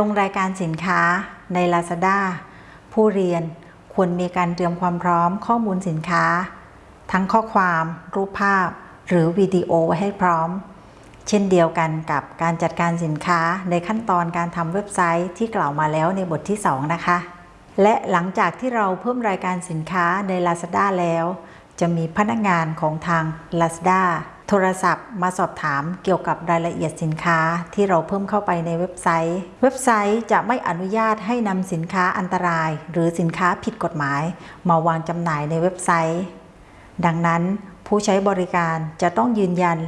ลงรายการสินค้าใน Lazada ผู้เรียนควรมีการเตรียมความพร้อมข้อมูลสินค้า ทั้งข้อความ รูปภาพ หรือวิดีโอไว้ให้พร้อม เช่นเดียวกันกับการจัดการสินค้าในขั้นตอนการทำเว็บไซต์ที่กล่าวมาแล้วในบทที่ 2 นะคะ และหลังจากที่เราเพิ่มรายการสินค้าใน Lazada แล้ว จะมีพนักงานของทาง Lazada โทรศัพท์มาสอบถามเกี่ยวกับรายละเอียดสินค้าที่เราเพิ่มเข้าไปในเว็บไซต์ เว็บไซต์จะไม่อนุญาตให้นำสินค้าอันตราย หรือสินค้าผิดกฎหมาย มาวางจำหน่ายในเว็บไซต์ ดังนั้นผู้ใช้บริการจะต้องยืนยัน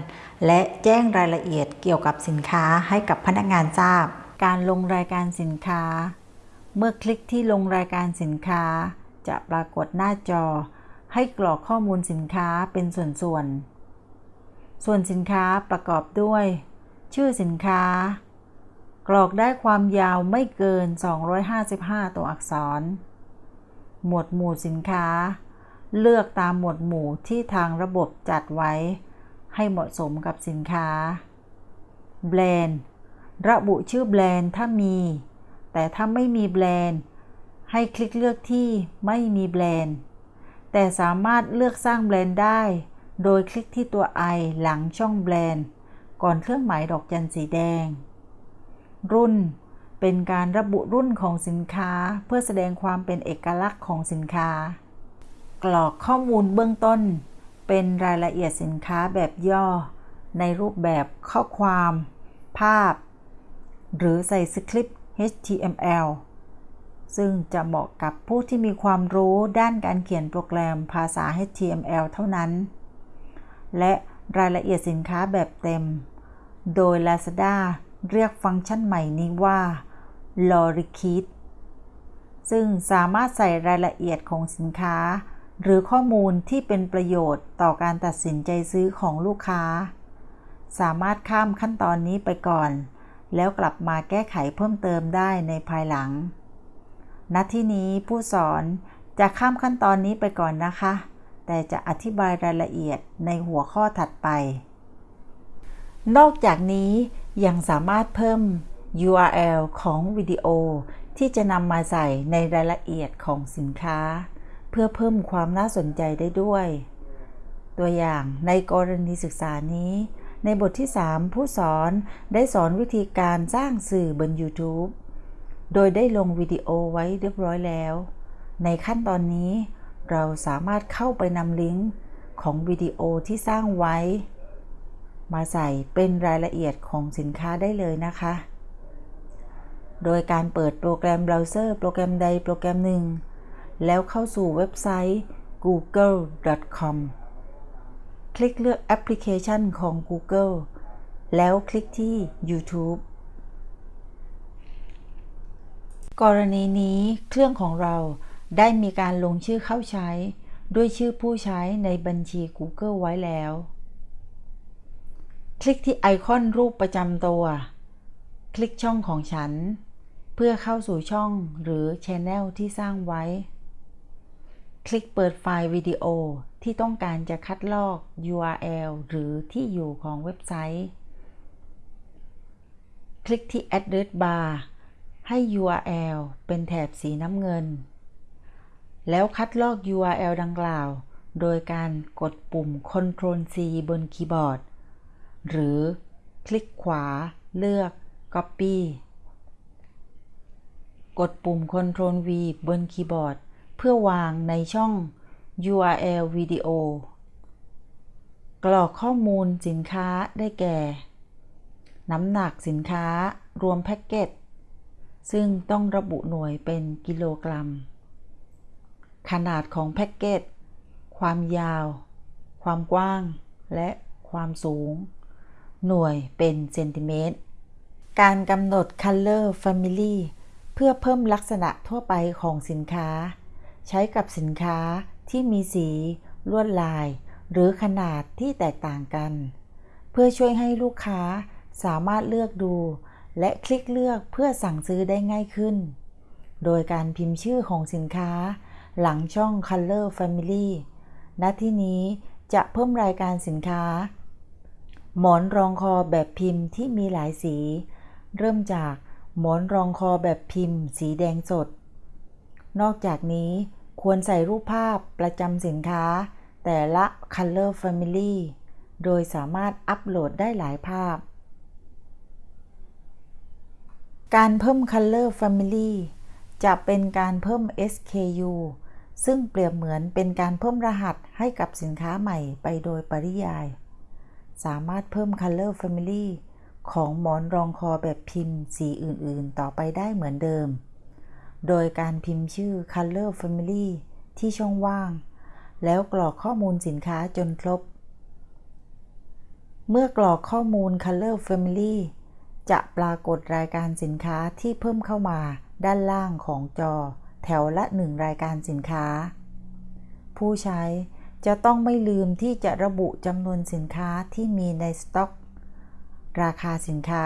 และแจ้งรายละเอียดเกี่ยวกับสินค้าให้กับพนักงานทราบ การลงรายการสินค้า เมื่อคลิกที่ลงรายการสินค้า จะปรากฏหน้าจอ ให้กรอกข้อมูลสินค้าเป็นส่วนๆ ส่วนสินค้าประกอบด้วย ชื่อสินค้า กรอกได้ความยาวไม่เกิน 255 ตัวอักษร หมวดหมู่สินค้า เลือกตามหมวดหมู่ที่ทางระบบจัดไว้ ให้เหมาะสมกับสินค้า แบรนด์ ระบุชื่อแบรนด์ถ้ามี แต่ถ้าไม่มีแบรนด์ ให้คลิกเลือกที่ไม่มีแบรนด์ แต่สามารถเลือกสร้างแบรนด์ได้ โดยคลิกที่ตัว i หลังช่องแบรนด์ ก่อนเครื่องหมายดอกจันสีแดง รุ่น เป็นการระบุรุ่นของสินค้าเพื่อแสดงความเป็นเอกลักษณ์ของสินค้า กรอกข้อมูลเบื้องต้น เป็นรายละเอียดสินค้าแบบย่อ ในรูปแบบข้อความ ภาพ หรือใส่สคริปต์ HTML ซึ่งจะเหมาะกับผู้ที่มีความรู้ด้านการเขียนโปรแกรมภาษา HTML เท่านั้น และรายละเอียดสินค้าแบบเต็ม โดย Lazada เรียกฟังก์ชันใหม่นี้ว่า l o r i k i t ซึ่งสามารถใส่รายละเอียดของสินค้า หรือข้อมูลที่เป็นประโยชน์ต่อการตัดสินใจซื้อของลูกค้า สามารถข้ามขั้นตอนนี้ไปก่อน แล้วกลับมาแก้ไขเพิ่มเติมได้ในภายหลัง ณ ที่นี้ผู้สอนจะข้ามขั้นตอนนี้ไปก่อนนะคะ แต่จะอธิบายรายละเอียดในหัวข้อถัดไป นอกจากนี้ยังสามารถเพิ่ม URL ของวิดีโอที่จะนำมาใส่ในรายละเอียดของสินค้า เพื่อเพิ่มความน่าสนใจได้ด้วย ตัวอย่างในกรณีศึกษานี้ ในบทที่ 3 ผู้สอนได้สอนวิธีการสร้างสื่อบน YouTube โดยได้ลงวิดีโอไว้เรียบร้อยแล้ว ในขั้นตอนนี้ เราสามารถเข้าไปนำลิงก์ของวิดีโอที่สร้างไว้ มาใส่เป็นรายละเอียดของสินค้าได้เลยนะคะ โดยการเปิดโปรแกรมเบราว์เซอร์โปรแกรมใดโปรแกรมหนึ่ง แล้วเข้าสู่เว็บไซต์ google.com คลิกเลือกแอปพลิเคชันของ Google แล้วคลิกที่ YouTube กรณีนี้เครื่องของเรา ได้มีการลงชื่อเข้าใช้ ด้วยชื่อผู้ใช้ในบัญชี Google ไว้แล้ว คลิกที่ไอคอนรูปประจำตัว คลิกช่องของฉัน เพื่อเข้าสู่ช่องหรือ Channel ที่สร้างไว้ คลิกเปิดไฟล์วิดีโอที่ต้องการจะคัดลอก URL หรือที่อยู่ของเว็บไซต์ คลิกที่ Address Bar ให้ URL เป็นแถบสีน้ำเงิน แล้วคัดลอก URL ดังกล่าว โดยการกดปุ่ม Ctrl C บนคีย์บอร์ด หรือคลิกขวาเลือก Copy กดปุ่ม Ctrl V บนคีย์บอร์ด เพื่อวางในช่อง URL วิดีโอกรอกข้อมูลสินค้าได้แก่ น้ำหนักสินค้ารวมแพ็กเกจซึ่งต้องระบุหน่วยเป็นกิโลกรัม ขนาดของแพ็กเกจ ความยาว ความกว้าง และความสูง หน่วยเป็นเซนติเมตร การกำหนด Color Family เพื่อเพิ่มลักษณะทั่วไปของสินค้า ใช้กับสินค้าที่มีสี ลวดลาย หรือขนาดที่แตกต่างกัน เพื่อช่วยให้ลูกค้าสามารถเลือกดู และคลิกเลือกเพื่อสั่งซื้อได้ง่ายขึ้น โดยการพิมพ์ชื่อของสินค้า หลังช่อง Color Family ณที่นี้จะเพิ่มรายการสินค้า หมอนรองคอแบบพิมพ์ที่มีหลายสี เริ่มจากหมอนรองคอแบบพิมพ์ สีแดงสด นอกจากนี้ควรใส่รูปภาพประจำสินค้า แต่ละ Color Family โดยสามารถอัปโหลดได้หลายภาพ การเพิ่ม Color Family จะเป็นการเพิ่ม SKU ซึ่งเปรียบเหมือนเป็นการเพิ่มรหัสให้กับสินค้าใหม่ไปโดยปริยาย สามารถเพิ่ม Color Family ของหมอนรองคอแบบพิมพ์สีอื่นๆ ต่อไปได้เหมือนเดิม โดยการพิมพ์ชื่อ Color Family ที่ช่องว่าง แล้วกรอกข้อมูลสินค้าจนครบ เมื่อกรอกข้อมูล Color Family จะปรากฏรายการสินค้าที่เพิ่มเข้ามาด้านล่างของจอ แถวละหนึ่งรายการสินค้า ผู้ใช้จะต้องไม่ลืมที่จะระบุจำนวนสินค้าที่มีในสต็อก ราคาสินค้า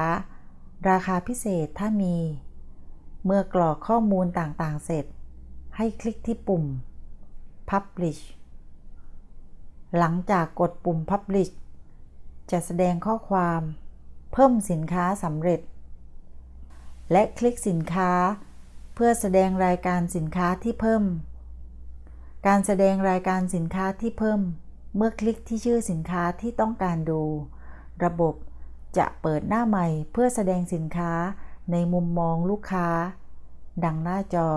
ราคาพิเศษถ้ามี เมื่อกรอกข้อมูลต่างๆ เสร็จ ให้คลิกที่ปุ่ม Publish หลังจากกดปุ่ม Publish จะแสดงข้อความ เพิ่มสินค้าสำเร็จ และคลิกสินค้า เพื่อแสดงรายการสินค้าที่เพิ่ม การแสดงรายการสินค้าที่เพิ่ม เมื่อคลิกที่ชื่อสินค้าที่ต้องการดู ระบบจะเปิดหน้าใหม่เพื่อแสดงสินค้าในมุมมองลูกค้า ดังหน้าจอ